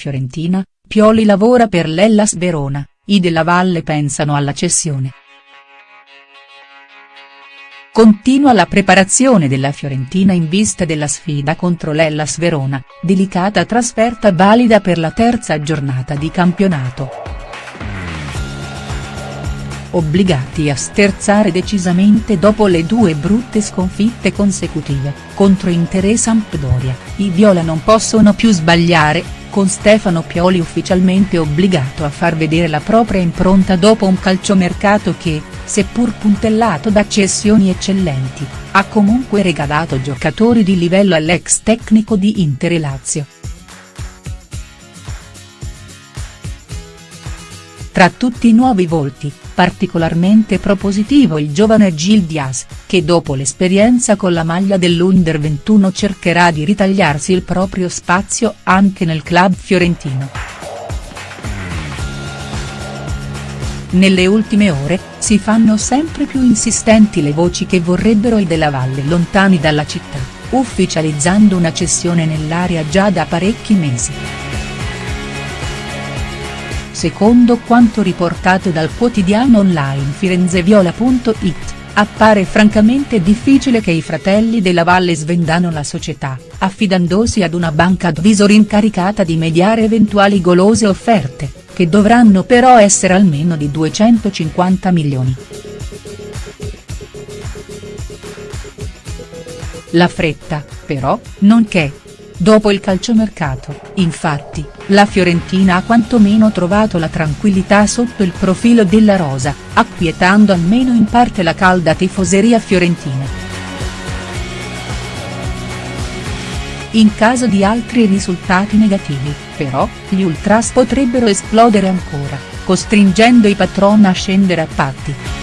Fiorentina, Pioli lavora per l'Hellas Verona, i Della Valle pensano alla cessione. Continua la preparazione della Fiorentina in vista della sfida contro l'Hellas Verona, delicata trasferta valida per la terza giornata di campionato. Obbligati a sterzare decisamente dopo le due brutte sconfitte consecutive, contro Inter e Sampdoria, i Viola non possono più sbagliare, con Stefano Pioli ufficialmente obbligato a far vedere la propria impronta dopo un calciomercato che, seppur puntellato da cessioni eccellenti, ha comunque regalato giocatori di livello all'ex tecnico di Inter e Lazio. Tra tutti i nuovi volti, particolarmente propositivo il giovane Gil Diaz, che dopo l'esperienza con la maglia dell'Under 21 cercherà di ritagliarsi il proprio spazio anche nel club fiorentino. Nelle ultime ore, si fanno sempre più insistenti le voci che vorrebbero i Della Valle lontani dalla città, ufficializzando una cessione nell'area già da parecchi mesi. Secondo quanto riportato dal quotidiano online firenzeviola.it, appare francamente difficile che i fratelli della Valle svendano la società, affidandosi ad una banca advisor incaricata di mediare eventuali golose offerte, che dovranno però essere almeno di 250 milioni. La fretta, però, non che, Dopo il calciomercato, infatti, la Fiorentina ha quantomeno trovato la tranquillità sotto il profilo della rosa, acquietando almeno in parte la calda tifoseria fiorentina. In caso di altri risultati negativi, però, gli ultras potrebbero esplodere ancora, costringendo i patron a scendere a patti.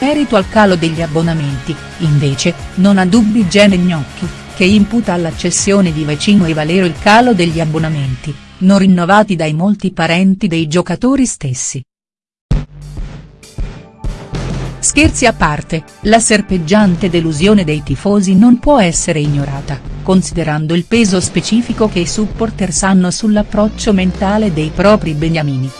Merito al calo degli abbonamenti, invece, non ha dubbi Gene Gnocchi, che imputa alla cessione di Vecino e Valero il calo degli abbonamenti, non rinnovati dai molti parenti dei giocatori stessi. Scherzi a parte, la serpeggiante delusione dei tifosi non può essere ignorata, considerando il peso specifico che i supporters hanno sull'approccio mentale dei propri beniamini.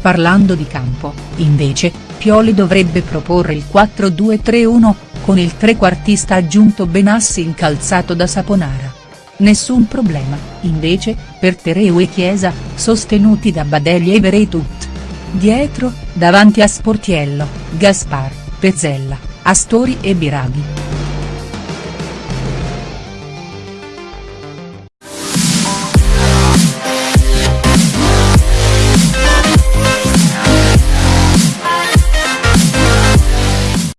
Parlando di campo, invece, Pioli dovrebbe proporre il 4-2-3-1, con il trequartista aggiunto Benassi incalzato da Saponara. Nessun problema, invece, per Tereu e Chiesa, sostenuti da Badelli e Veretut. Dietro, davanti a Sportiello, Gaspar, Pezzella, Astori e Biraghi.